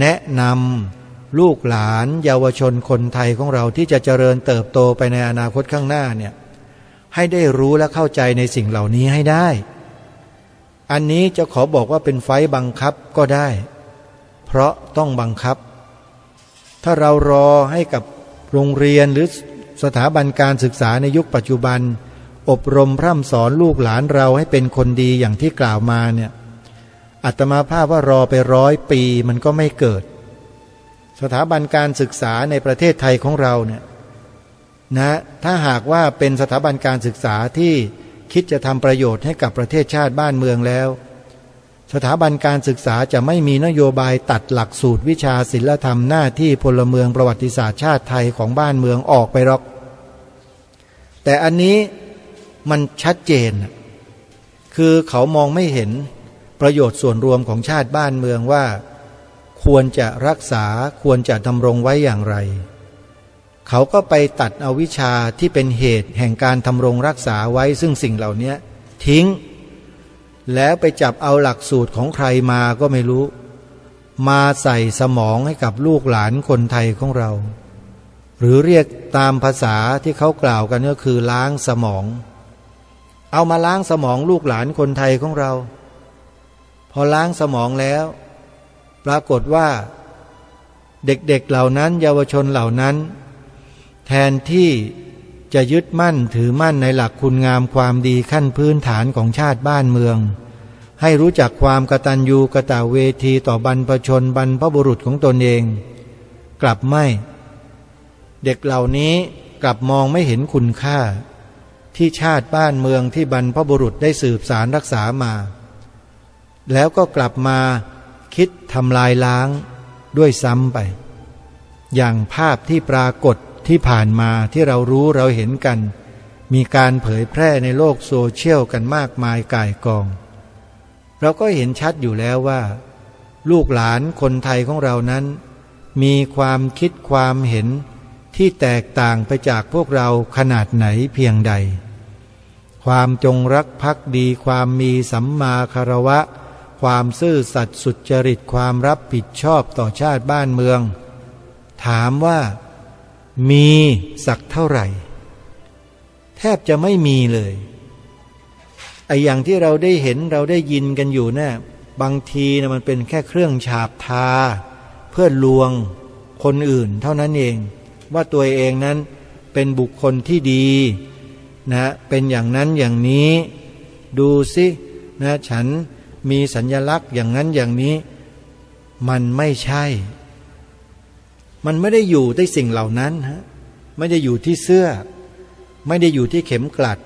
S1: แนะนำลูกหลานเยาวชนคนไทยของเราที่จะเจริญเติบโตไปในอนาคตข้างหน้าเนี่ยให้ได้รู้และเข้าใจในสิ่งเหล่านี้ให้ได้ อันนี้จะขอบอกว่าเป็นไฟบังคับก็ได้ เพราะต้องบังคับ ถ้าเรารอให้กับโรงเรียนหรือสถาบันการศึกษาในยุคปัจจุบัน อบรมพร่ำสอนลูกหลานเราให้เป็นคนดีอย่างที่กล่าวมาเนี่ย อัตมาภาพว่ารอไปร้อยปีมันก็ไม่เกิด สถาบันการศึกษาในประเทศไทยของเราเนี่ยนะถ้าหากว่าเป็นสถาบันการศึกษาที่คิดจะทำประโยชน์ให้กับประเทศชาติบ้านเมืองแล้ว สถาบันการศึกษาจะไม่มีนโยบายตัดหลักสูตรวิชาศิลธรรมหน้าที่พลเมืองประวัติศาสตร์ชาติไทยของบ้านเมืองออกไปหรอก แต่อันนี้มันชัดเจน คือเขามองไม่เห็น ประโยชน์ส่วนรวมของชาติบ้านเมืองว่า ควรจะรักษาควรจะดำรงไว้อย่างไร เขาก็ไปตัดเอาวิชาที่เป็นเหตุแห่งการทำรงรักษาไว้ซึ่งสิ่งเหล่านี้ทิ้ง แล้วไปจับเอาหลักสูตรของใครมาก็ไม่รู้ มาใส่สมองให้กับลูกหลานคนไทยของเรา หรือเรียกตามภาษาที่เขากล่าวกันก็คือล้างสมอง เอามาล้างสมองลูกหลานคนไทยของเรา อล้างสมองแล้ว ปรากฏว่า เด็กๆเเหล่านั้น เยาวชนเหล่านั้น แทนที่จะยึดมั่นถือมั่นในหลักคุณงามความดีขั้นพื้นฐานของชาติบ้านเมือง ให้รู้จักความกตัญญูกะตะเวทีต่อบรรพชนบรรพบุรุษของตนเอง กลับไม่ เด็กเหล่านี้กลับมองไม่เห็นคุณค่า ที่ชาติบ้านเมืองที่บรรพบุรุษได้สืบสารรักษามา แล้วก็กลับมาคิดทำลายล้างด้วยซ้ำไป อย่างภาพที่ปรากฏที่ผ่านมาที่เรารู้เราเห็นกัน มีการเผยแพร่ในโลกโซเชียลกันมากมายก่ายกอง เราก็เห็นชัดอยู่แล้วว่า ลูกหลานคนไทยของเรานั้น มีความคิดความเห็นที่แตกต่างไปจากพวกเราขนาดไหนเพียงใด ความจงรักภักดี ความมีสัมมาคารวะ ความซื่อสัตย์สุจริตความรับผิดชอบต่อชาติบ้านเมือง ถามว่ามีสักเท่าไหร่ แทบจะไม่มีเลยไออย่างที่เราได้เห็นเราได้ยินกันอยู่นะ่บางทีนะมันเป็นแค่เครื่องฉาบทา เพื่อลวงคนอื่นเท่านั้นเอง ว่าตัวเองนั้นเป็นบุคคลที่ดีนะเป็นอย่างนั้นอย่างนี้ ดูสินะฉัน มีสัญญลักษณ์อย่างนั้นอย่างนี้ มันไม่ใช่ มันไม่ได้อยู่ที่สิ่งเหล่านั้นฮะไม่ได้อยู่ที่เสื้อ ไม่ได้อยู่ที่เข็มกลัด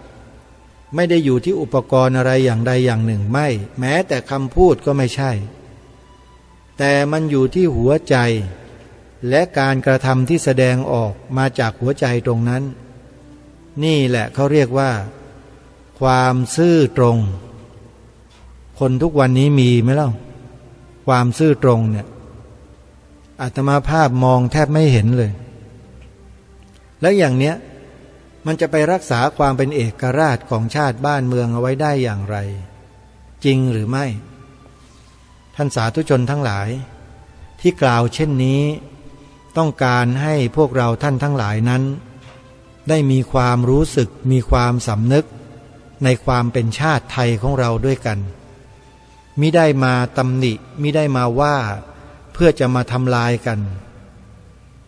S1: ไม่ได้อยู่ที่อุปกรณ์อะไรอย่างใดอย่างหนึ่งไม่ แม้แต่คำพูดก็ไม่ใช่ แต่มันอยู่ที่หัวใจ และการกระทำที่แสดงออกมาจากหัวใจตรงนั้น นี่แหละเขาเรียกว่า ความซื่อตรง คนทุกวันนี้มีไหมเล่า ความซื่อตรงเนี่ยอาตมาภาพมองแทบไม่เห็นเลย แล้วอย่างเนี้ยมันจะไปรักษาความเป็นเอกราชของชาติบ้านเมืองเอาไว้ได้อย่างไร จริงหรือไม่ ท่านสาธุชนทั้งหลาย ที่กล่าวเช่นนี้ต้องการให้พวกเราท่านทั้งหลายนั้น ได้มีความรู้สึกมีความสำนึกในความเป็นชาติไทยของเราด้วยกัน มิได้มาตำหนิมิได้มาว่า เพื่อจะมาทำลายกัน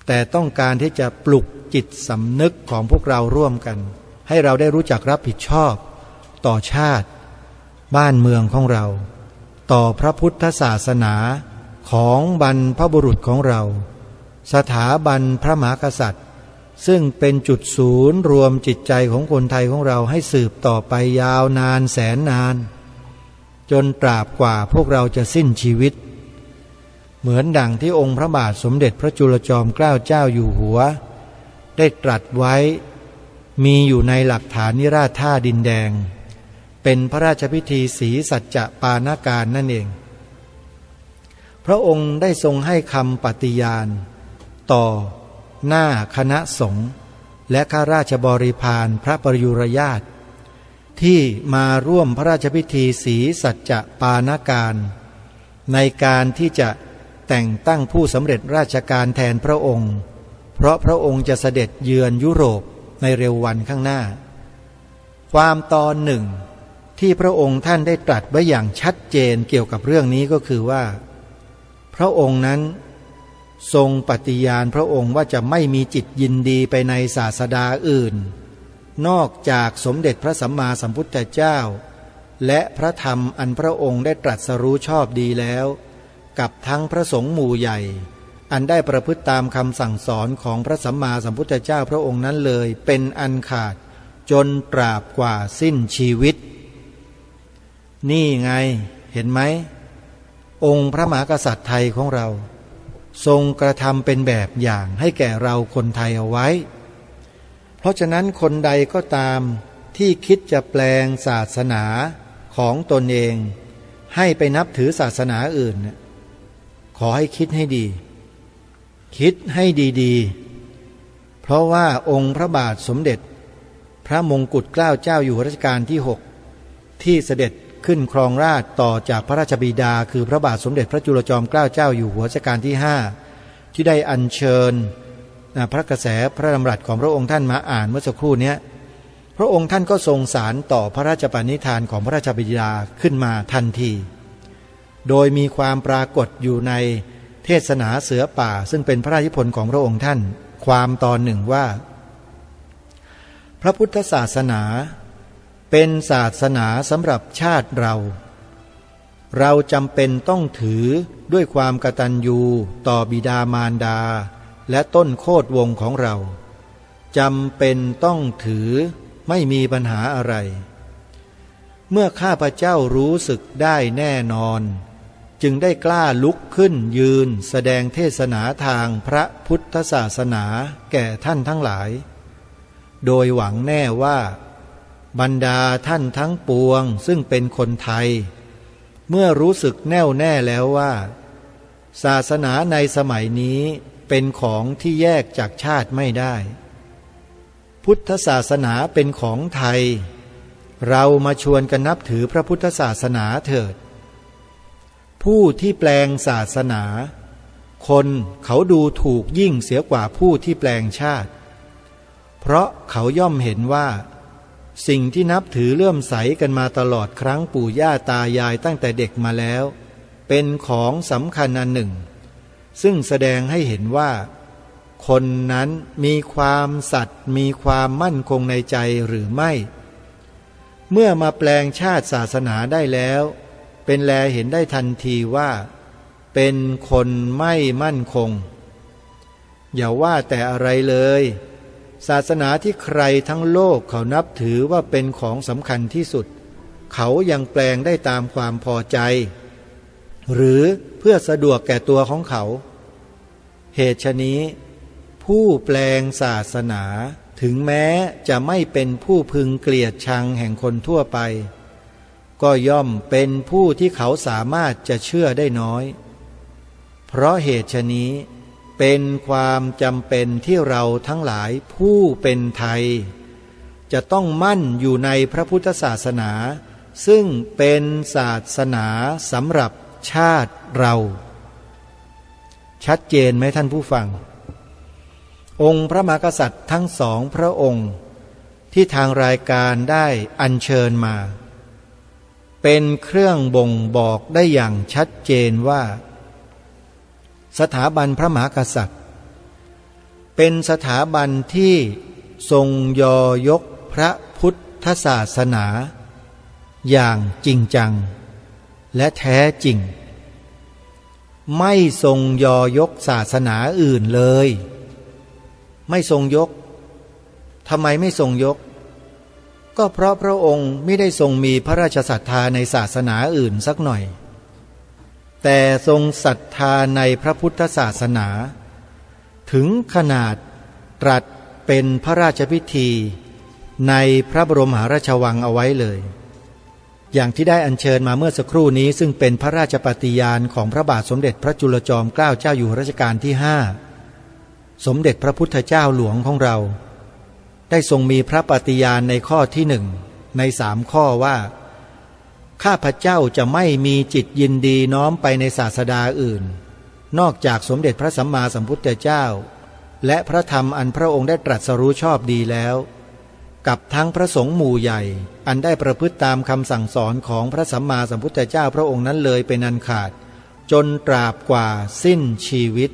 S1: แต่ต้องการที่จะปลุกจิตสำนึกของพวกเราร่วมกัน ให้เราได้รู้จักรับผิดชอบ ต่อชาติ บ้านเมืองของเรา ต่อพระพุทธศาสนาของบรรพบุรุษของเรา สถาบันพระมหากษัตริย์ ซึ่งเป็นจุดศูนย์รวมจิตใจของคนไทยของเราให้สืบต่อไปยาวนานแสนนาน จนตราบกว่าพวกเราจะสิ้นชีวิต เหมือนดังที่องค์พระบาทสมเด็จพระจุลจอมเกล้าเจ้าอยู่หัว ได้ตรัสไว้ มีอยู่ในหลักฐานนิราชท่าดินแดง เป็นพระราชพิธีสีสัจจะปานาการนั่นเอง พระองค์ได้ทรงให้คำปฏิญาณ ต่อ หน้าคณะสงฆ์และข้าราชบริพารพระปรยุรญาต ที่มาร่วมพระราชพิธีสีสัจจะปานาการ ในการที่จะแต่งตั้งผู้สำเร็จราชการแทนพระองค์ เพราะพระองค์จะเสด็จเยือนยุโรปในเร็ววันข้างหน้า ความตอนหนึ่งที่พระองค์ท่านได้ตรัสไว้อย่างชัดเจนเกี่ยวกับเรื่องนี้ก็คือว่า พระองค์นั้นทรงปฏิญาณพระองค์ว่าจะไม่มีจิตยินดีไปในศาสดาอื่น นอกจากสมเด็จพระสัมมาสัมพุทธเจ้า และพระธรรมอันพระองค์ได้ตรัสรู้ชอบดีแล้ว กับทั้งพระสงฆ์หมู่ใหญ่ อันได้ประพฤติตามคำสั่งสอนของพระสัมมาสัมพุทธเจ้าพระองค์นั้นเลยเป็นอันขาดจนตราบกว่าสิ้นชีวิต นี่ไงเห็นไหม องค์พระมหากษัตริย์ไทยของเรา ทรงกระทำเป็นแบบอย่างให้แก่เราคนไทยเอาไว้ เพราะฉะนั้นคนใดก็ตามที่คิดจะแปลงศาสนาของตนเอง ให้ไปนับถือศาสนาอื่น ขอให้คิดให้ดี คิดให้ดีๆ เพราะว่าองค์พระบาทสมเด็จ พระมงกุฎเกล้าเจ้าอยู่รัชกาลที่หกที่เสด็จขึ้นครองราชต่อจากพระราชบิดา คือพระบาทสมเด็จพระจุลจอมเกล้าเจ้าอยู่หัวรัชกาลที่ห้าที่ได้อัญเชิญ พระกระแสพระดำรัสของพระองค์ท่านมาอ่านเมื่อสักครู่นี้พระองค์ท่านก็ทรงสารต่อพระราชปณิธานของพระราชบิดาขึ้นมาทันที โดยมีความปรากฏอยู่ในเทศนาเสือป่า ซึ่งเป็นพระราชพลของพระองค์ท่าน ความตอนหนึ่งว่า พระพุทธศาสนา เป็นศาสนาสำหรับชาติเรา เราจำเป็นต้องถือด้วยความกตัญญูต่อบิดามารดา และต้นโคดวงของเราจำเป็นต้องถือไม่มีปัญหาอะไร เมื่อข้าพเจ้ารู้สึกได้แน่นอน จึงได้กล้าลุกขึ้นยืนแสดงเทศนาทางพระพุทธศาสนาแก่ท่านทั้งหลาย โดยหวังแน่ว่า บรรดาท่านทั้งปวงซึ่งเป็นคนไทย เมื่อรู้สึกแน่วแน่แล้วว่า ศาสนาในสมัยนี้เป็นของที่แยกจากชาติไม่ได้ พุทธศาสนาเป็นของไทย เรามาชวนกันนับถือพระพุทธศาสนาเถิด ผู้ที่แปลงศาสนา คนเขาดูถูกยิ่งเสียกว่าผู้ที่แปลงชาติ เพราะเขาย่อมเห็นว่า สิ่งที่นับถือเลื่อมใสกันมาตลอดครั้งปู่ย่าตายายตั้งแต่เด็กมาแล้ว เป็นของสำคัญอันหนึ่ง ซึ่งแสดงให้เห็นว่า คนนั้นมีความสัตย์มีความมั่นคงในใจหรือไม่ เมื่อมาแปลงชาติศาสนาได้แล้ว เป็นแลเห็นได้ทันทีว่า เป็นคนไม่มั่นคง อย่าว่าแต่อะไรเลย ศาสนาที่ใครทั้งโลกเขานับถือว่าเป็นของสำคัญที่สุด เขายังแปลงได้ตามความพอใจ หรือเพื่อสะดวกแก่ตัวของเขา เหตุชนี้ ผู้แปลงศาสนาถึงแม้จะไม่เป็นผู้พึงเกลียดชังแห่งคนทั่วไป ก็ย่อมเป็นผู้ที่เขาสามารถจะเชื่อได้น้อย เพราะเหตุชนี้เป็นความจำเป็นที่เราทั้งหลายผู้เป็นไทย จะต้องมั่นอยู่ในพระพุทธศาสนา ซึ่งเป็นศาสนาสำหรับ ชาติเรา ชัดเจนไหมท่านผู้ฟัง องค์พระมหากษัตริย์ทั้งสองพระองค์ที่ทางรายการได้อัญเชิญมา เป็นเครื่องบ่งบอกได้อย่างชัดเจนว่า สถาบันพระมหากษัตริย์ เป็นสถาบันที่ทรงยอยกพระพุทธศาสนา อย่างจริงจัง และแท้จริง ไม่ทรงยอยกศาสนาอื่นเลย ไม่ทรงยกทำไมไม่ทรงยก ก็เพราะพระองค์ไม่ได้ทรงมีพระราชศรัทธาในศาสนาอื่นสักหน่อย แต่ทรงศรัทธาในพระพุทธศาสนา ถึงขนาดตรัสเป็นพระราชพิธีในพระบรมหาราชวังเอาไว้เลย อย่างที่ได้อัญเชิญมาเมื่อสักครู่นี้ ซึ่งเป็นพระราชปฏิญาณของพระบาทสมเด็จพระจุลจอมเกล้าเจ้าอยู่รัชกาลที่ห้าสมเด็จพระพุทธเจ้าหลวงของเรา ได้ทรงมีพระปฏิญาณในข้อที่หนึ่งในสามข้อว่า ข้าพเจ้าจะไม่มีจิตยินดีน้อมไปในศาสดาอื่น นอกจากสมเด็จพระสัมมาสัมพุทธเจ้า และพระธรรมอันพระองค์ได้ตรัสรู้ชอบดีแล้ว กับทั้งพระสงฆ์หมู่ใหญ่ อันได้ประพฤติตามคำสั่งสอนของพระสัมมาสัมพุทธเจ้าพระองค์นั้นเลยเป็นอันขาด จนตราบกว่าสิ้นชีวิต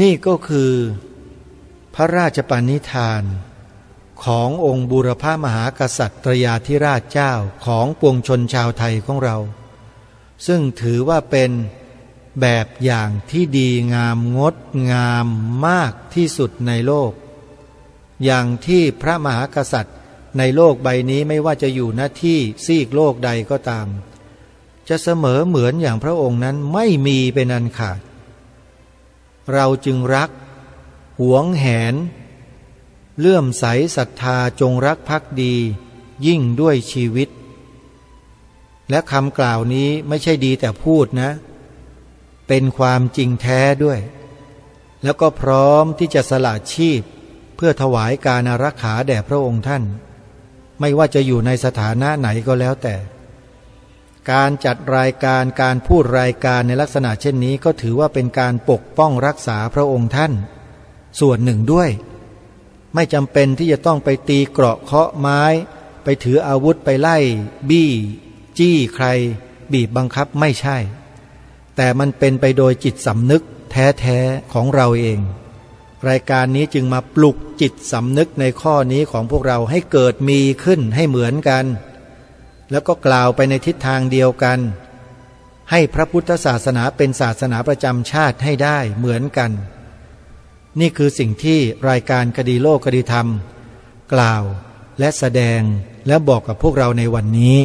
S1: นี่ก็คือ พระราชปณิธานขององค์บุรพามหากษัตริยาธิราชเจ้าของปวงชนชาวไทยของเรา ซึ่งถือว่าเป็นแบบอย่างที่ดีงามงดงามมากที่สุดในโลก อย่างที่พระมหากษัตริย์ ในโลกใบนี้ไม่ว่าจะอยู่หน้าที่ซีกโลกใดก็ตาม จะเสมอเหมือนอย่างพระองค์นั้นไม่มีเป็นอันขาด เราจึงรัก หวงแหน เลื่อมใสศรัทธาจงรักภักดี ยิ่งด้วยชีวิต และคำกล่าวนี้ไม่ใช่ดีแต่พูดนะ เป็นความจริงแท้ด้วย แล้วก็พร้อมที่จะสละชีพ พื่อถวายการอารักขาแด่พระองค์ท่าน ไม่ว่าจะอยู่ในสถานะไหนก็แล้วแต่ การจัดรายการการพูดรายการในลักษณะเช่นนี้ก็ถือว่าเป็นการปกป้องรักษาพระองค์ท่าน ส่วนหนึ่งด้วย ไม่จำเป็นที่จะต้องไปตีเกราะเคาะไม้ ไปถืออาวุธไปไล่ บี้ จี้ใคร บีบบังคับไม่ใช่ แต่มันเป็นไปโดยจิตสำนึกแท้ๆของเราเอง รายการนี้จึงมาปลุกจิตสำนึกในข้อนี้ของพวกเราให้เกิดมีขึ้นให้เหมือนกัน แล้วก็กล่าวไปในทิศทางเดียวกัน ให้พระพุทธศาสนาเป็นศาสนาประจำชาติให้ได้เหมือนกัน นี่คือสิ่งที่รายการคดีโลกคดีธรรม กล่าวและแสดงและบอกกับพวกเราในวันนี้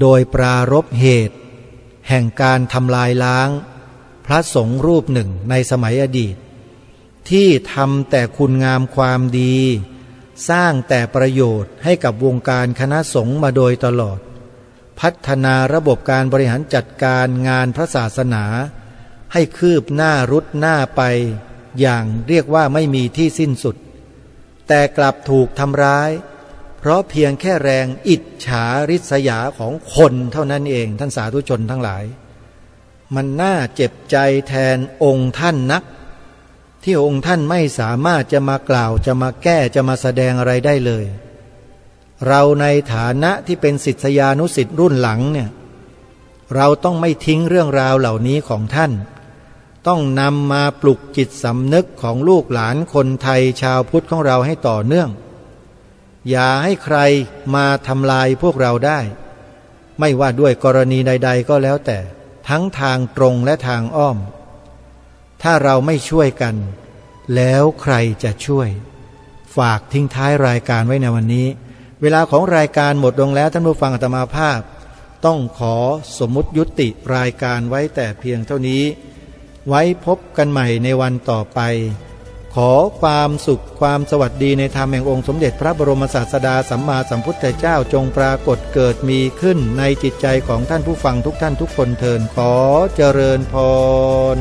S1: โดยปรารบเหตุ แห่งการทำลายล้าง พระสงฆ์รูปหนึ่งในสมัยอดีต ที่ทำแต่คุณงามความดี สร้างแต่ประโยชน์ให้กับวงการคณะสงฆ์มาโดยตลอด พัฒนาระบบการบริหารจัดการงานพระศาสนา ให้คืบหน้ารุดหน้าไป อย่างเรียกว่าไม่มีที่สิ้นสุด แต่กลับถูกทำร้าย เพราะเพียงแค่แรงอิจฉาริษยาของคนเท่านั้นเองท่านสาธุชนทั้งหลาย มันน่าเจ็บใจแทนองค์ท่านนัก ที่องค์ท่านไม่สามารถจะมากล่าวจะมาแก้จะมาแสดงอะไรได้เลย เราในฐานะที่เป็นศิษยานุศิษย์รุ่นหลังเนี่ยเราต้องไม่ทิ้งเรื่องราวเหล่านี้ของท่าน ต้องนำมาปลุกจิตสำนึกของลูกหลานคนไทยชาวพุทธของเราให้ต่อเนื่อง อย่าให้ใครมาทำลายพวกเราได้ ไม่ว่าด้วยกรณีใด ๆ ก็แล้วแต่ ทั้งทางตรงและทางอ้อม ถ้าเราไม่ช่วยกัน แล้วใครจะช่วย ฝากทิ้งท้ายรายการไว้ในวันนี้ เวลาของรายการหมดลงแล้วท่านผู้ฟังอัตมาภาพ ต้องขอสมมุติยุติรายการไว้แต่เพียงเท่านี้ ไว้พบกันใหม่ในวันต่อไป ขอความสุขความสวัสดีในธรรมแห่งองค์สมเด็จพระบรมศาสดาสัมมาสัมพุทธเจ้าจงปรากฏเกิดมีขึ้นในจิตใจของท่านผู้ฟังทุกท่านทุกคนเทินขอเจริญพร